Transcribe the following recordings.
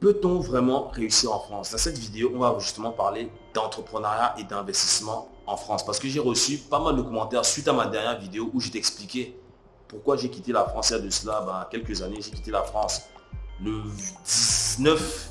Peut-on vraiment réussir en France? Dans cette vidéo, on va justement parler d'entrepreneuriat et d'investissement en France. Parce que j'ai reçu pas mal de commentaires suite à ma dernière vidéo où j'ai expliqué pourquoi j'ai quitté la France il y a de cela ben, quelques années. J'ai quitté la France le 19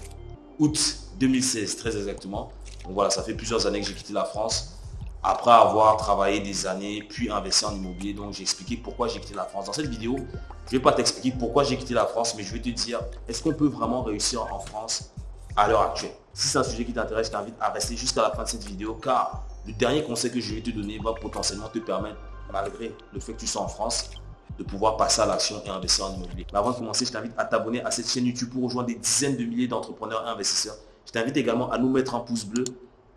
août 2016, très exactement. Donc voilà, ça fait plusieurs années que j'ai quitté la France après avoir travaillé des années, puis investi en immobilier. Donc j'ai expliqué pourquoi j'ai quitté la France. Dans cette vidéo, je ne vais pas t'expliquer pourquoi j'ai quitté la France, mais je vais te dire, est-ce qu'on peut vraiment réussir en France à l'heure actuelle? Si c'est un sujet qui t'intéresse, je t'invite à rester jusqu'à la fin de cette vidéo, car le dernier conseil que je vais te donner va potentiellement te permettre, malgré le fait que tu sois en France, de pouvoir passer à l'action et investir en immobilier. Mais avant de commencer, je t'invite à t'abonner à cette chaîne YouTube pour rejoindre des dizaines de milliers d'entrepreneurs et investisseurs. Je t'invite également à nous mettre un pouce bleu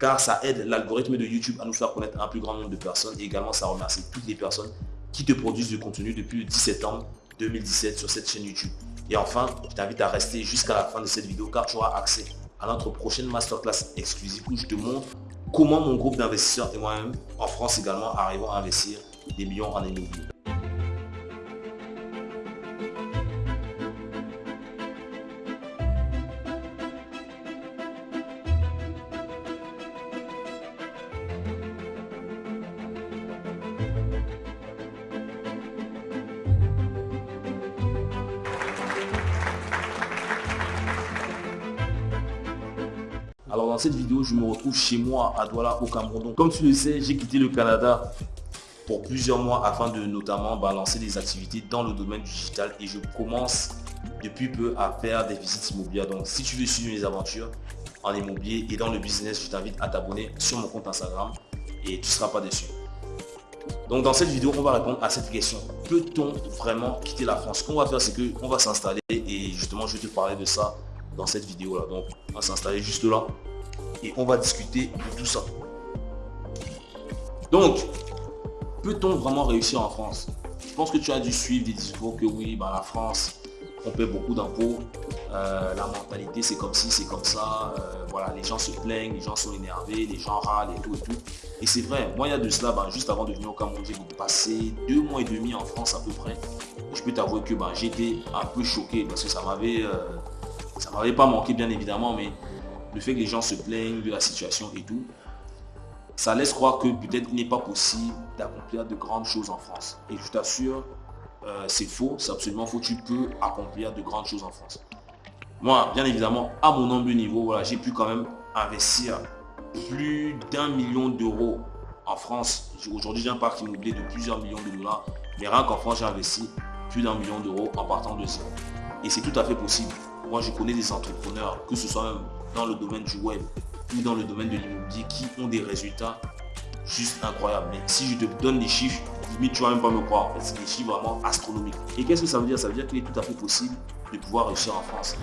car ça aide l'algorithme de YouTube à nous faire connaître un plus grand nombre de personnes et également ça remercie toutes les personnes qui te produisent du contenu depuis le 17 septembre 2017 sur cette chaîne YouTube. Et enfin, je t'invite à rester jusqu'à la fin de cette vidéo car tu auras accès à notre prochaine masterclass exclusive où je te montre comment mon groupe d'investisseurs et moi-même en France également arrivons à investir des millions en immobilier. Dans cette vidéo, je me retrouve chez moi à Douala au Cameroun. comme tu le sais, j'ai quitté le Canada pour plusieurs mois afin de notamment balancer des activités dans le domaine digital et je commence depuis peu à faire des visites immobilières. Donc si tu veux suivre mes aventures en immobilier et dans le business, je t'invite à t'abonner sur mon compte Instagram et tu ne seras pas déçu. Donc dans cette vidéo, on va répondre à cette question. Peut-on vraiment quitter la France? Ce qu'on va faire, c'est qu'on va s'installer et justement, je vais te parler de ça dans cette vidéo là. Donc on va s'installer juste là et on va discuter de tout ça. Donc, peut-on vraiment réussir en France? Je pense que tu as dû suivre des discours que oui, bah, la France, on paie beaucoup d'impôts, euh, la mentalité c'est comme ci, c'est comme ça, euh, voilà, les gens se plaignent, les gens sont énervés, les gens râlent et tout et tout. Et c'est vrai, moi il y a de cela, bah, juste avant de venir au Cameroun, j'ai passé deux mois et demi en France à peu près. je peux t'avouer que bah, j'étais un peu choqué parce que ça m'avait euh, ça m'avait pas manqué bien évidemment, mais le fait que les gens se plaignent de la situation et tout, ça laisse croire que peut-être il n'est pas possible d'accomplir de grandes choses en France. Et je t'assure, euh, c'est faux, c'est absolument faux. Tu peux accomplir de grandes choses en France. Moi, bien évidemment, à mon humble niveau, voilà, j'ai pu quand même investir plus d'un million d'euros en France. Aujourd'hui, j'ai un parc immobilier de plusieurs millions de dollars. Mais rien qu'en France, j'ai investi plus d'un million d'euros en partant de zéro. Et c'est tout à fait possible. Moi, je connais des entrepreneurs, que ce soit dans le domaine du web ou dans le domaine de l'immobilier, qui ont des résultats juste incroyables. Mais si je te donne les chiffres, limite, tu vas même pas me croire. C'est des chiffres vraiment astronomiques. Et qu'est-ce que ça veut dire? Ça veut dire qu'il est tout à fait possible de pouvoir réussir en France.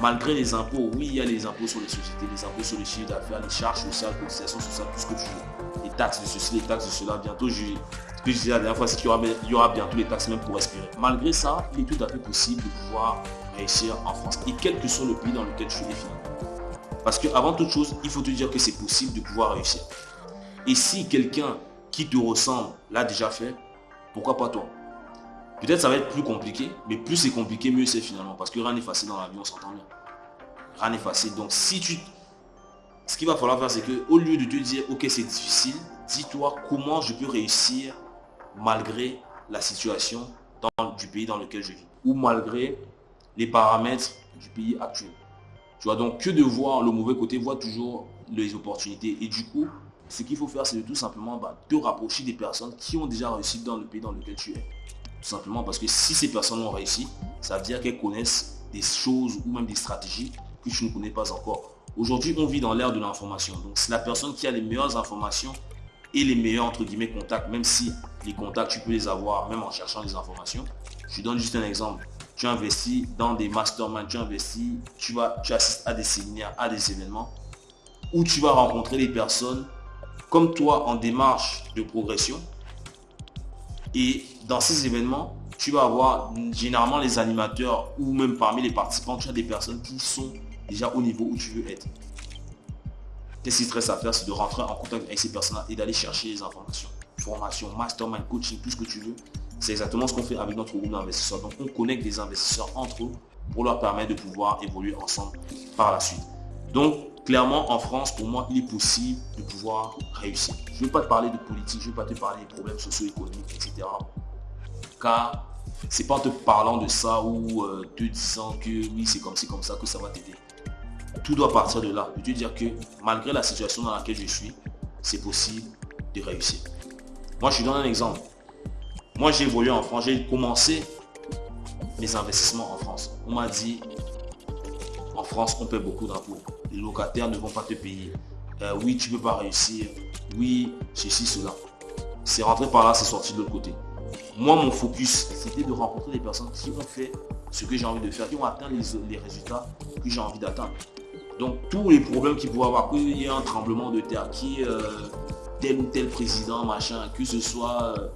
Malgré les impôts, oui, il y a les impôts sur les sociétés, les impôts sur les chiffres d'affaires, les charges sociales, cotisations sociales, tout ce que tu veux. Les taxes de ceci, les taxes de cela. Bientôt, je, ce que je disais la dernière fois, c'est qu'il y aura, il y aura bientôt les taxes même pour respirer. Malgré ça, il est tout à fait possible de pouvoir réussir en France. Et quel que soit le pays dans lequel tu es finalement. Parce qu'avant toute chose, il faut te dire que c'est possible de pouvoir réussir. Et si quelqu'un qui te ressemble l'a déjà fait, pourquoi pas toi? Peut-être ça va être plus compliqué, mais plus c'est compliqué, mieux c'est finalement. Parce que rien n'est facile dans la vie, on s'entend bien. Rien n'est facile. Donc si tu... Ce qu'il va falloir faire, c'est que au lieu de te dire, ok c'est difficile, dis-toi comment je peux réussir malgré la situation du pays dans lequel je vis. Ou malgré les paramètres du pays actuel. Tu donc que de voir le mauvais côté, vois toujours les opportunités. Et du coup, ce qu'il faut faire, c'est de tout simplement bah, te rapprocher des personnes qui ont déjà réussi dans le pays dans lequel tu es. Tout simplement parce que si ces personnes ont réussi, ça veut dire qu'elles connaissent des choses ou même des stratégies que tu ne connais pas encore. Aujourd'hui, on vit dans l'ère de l'information. Donc, c'est la personne qui a les meilleures informations et les meilleurs, entre guillemets, contacts, même si les contacts, tu peux les avoir même en cherchant les informations. Je donne juste un exemple tu investis dans des masterminds, tu investis, tu, vas, tu assistes à des séminaires, à des événements où tu vas rencontrer des personnes comme toi en démarche de progression. Et dans ces événements, tu vas avoir généralement les animateurs ou même parmi les participants, tu as des personnes qui sont déjà au niveau où tu veux être. Qu'est-ce qui te reste à faire, c'est de rentrer en contact avec ces personnes et d'aller chercher les informations. Formation, mastermind, coaching, tout ce que tu veux C'est exactement ce qu'on fait avec notre groupe d'investisseurs. Donc on connecte des investisseurs entre eux pour leur permettre de pouvoir évoluer ensemble par la suite. Donc clairement en France, pour moi, il est possible de pouvoir réussir. Je ne vais pas te parler de politique, je ne vais pas te parler des problèmes socio-économiques, etc. Car c'est pas en te parlant de ça ou euh, te disant que oui, c'est comme c'est comme ça que ça va t'aider. Tout doit partir de là. De te dire que malgré la situation dans laquelle je suis, c'est possible de réussir. Moi, je suis donne un exemple. Moi, j'ai évolué en France. J'ai commencé mes investissements en France. On m'a dit, en France, on paie beaucoup d'impôts. Les locataires ne vont pas te payer. Euh, oui, tu ne peux pas réussir. Oui, ceci, cela. C'est rentré par là, c'est sorti de l'autre côté. Moi, mon focus, c'était de rencontrer des personnes qui ont fait ce que j'ai envie de faire, qui ont atteint les, résultats que j'ai envie d'atteindre. Donc, tous les problèmes qu'il pourrait avoir, qu'il y ait un tremblement de terre, qui euh, tel ou tel président, machin, que ce soit euh,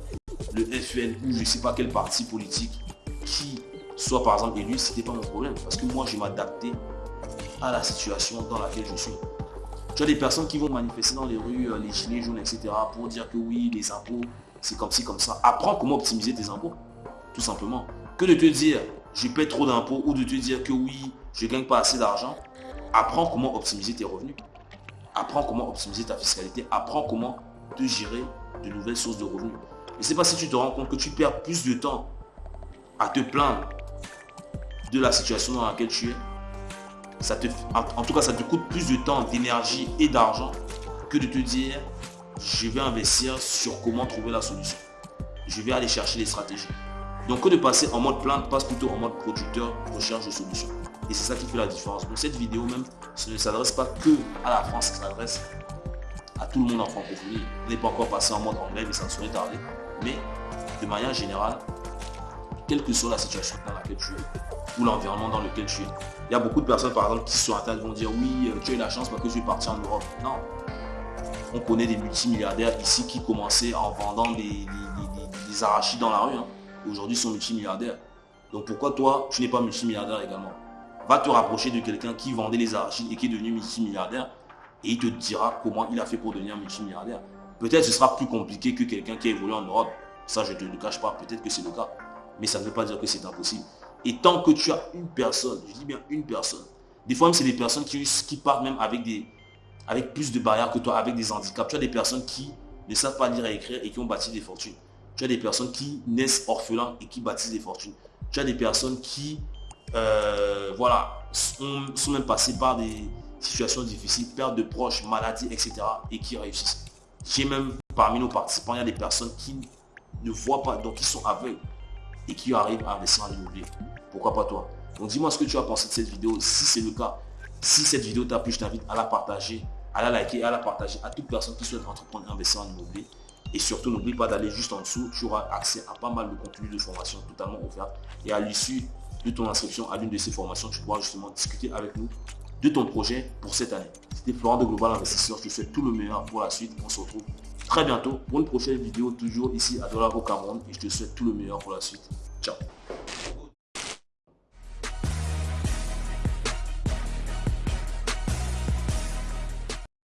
le FN ou je ne sais pas quel parti politique qui soit par exemple élu, c'était pas mon problème. Parce que moi, je m'adaptais à la situation dans laquelle je suis. Tu as des personnes qui vont manifester dans les rues, euh, les gilets jaunes, etc. pour dire que oui, les impôts, c'est comme ci, comme ça. Apprends comment optimiser tes impôts, tout simplement. Que de te dire, je paie trop d'impôts ou de te dire que oui, je gagne pas assez d'argent. Apprends comment optimiser tes revenus. Apprends comment optimiser ta fiscalité. Apprends comment te gérer de nouvelles sources de revenus. Et c'est pas si tu te rends compte que tu perds plus de temps à te plaindre de la situation dans laquelle tu es. Ça te, en tout cas, ça te coûte plus de temps, d'énergie et d'argent que de te dire je vais investir sur comment trouver la solution. Je vais aller chercher les stratégies. Donc que de passer en mode plainte, passe plutôt en mode producteur, recherche de solutions. Et c'est ça qui fait la différence. Donc cette vidéo même, ce ne s'adresse pas que à la France, ça s'adresse à tout le monde en francophonie. On n'est pas encore passé en mode anglais, mais ça serait tardé. Mais de manière générale, quelle que soit la situation dans laquelle tu es, ou l'environnement dans lequel tu es, il y a beaucoup de personnes par exemple qui sur Internet vont dire oui, euh, tu as eu la chance parce que je suis parti en Europe. Non, on connaît des multimilliardaires ici qui commençaient en vendant des, arachides dans la rue. Hein. Aujourd'hui, sont multimilliardaires. Donc pourquoi toi, tu n'es pas multimilliardaire également? Va te rapprocher de quelqu'un qui vendait les arachides et qui est devenu multimilliardaire et il te dira comment il a fait pour devenir multimilliardaire. Peut-être ce sera plus compliqué que quelqu'un qui a évolué en Europe. Ça, je ne te le cache pas. Peut-être que c'est le cas. Mais ça ne veut pas dire que c'est impossible. Et tant que tu as une personne, je dis bien une personne, des fois, c'est des personnes qui, partent même avec plus de barrières que toi, avec des handicaps. Tu as des personnes qui ne savent pas lire et écrire et qui ont bâti des fortunes. Tu as des personnes qui naissent orphelins et qui bâtissent des fortunes. Tu as des personnes qui euh, voilà, sont, même passées par des situations difficiles, perte de proches, maladies, etc. et qui réussissent. J'ai même parmi nos participants, il y a des personnes qui ne voient pas, donc qui sont aveugles et qui arrivent à investir en immobilier. Pourquoi pas toi? Donc dis-moi ce que tu as pensé de cette vidéo. Si c'est le cas, si cette vidéo t'a plu, je t'invite à la partager à la liker, à la partager à toute personne qui souhaite entreprendre, investir en immobilier. Et surtout, n'oublie pas d'aller juste en dessous. Tu auras accès à pas mal de contenu de formation totalement offert. Et à l'issue de ton inscription à l'une de ces formations, tu pourras justement discuter avec nous de ton projet pour cette année. C'était Florent de Global Investisseur. Je te souhaite tout le meilleur pour la suite. On se retrouve très bientôt pour une prochaine vidéo, toujours ici à Dollar au Cameroun. Et je te souhaite tout le meilleur pour la suite. Ciao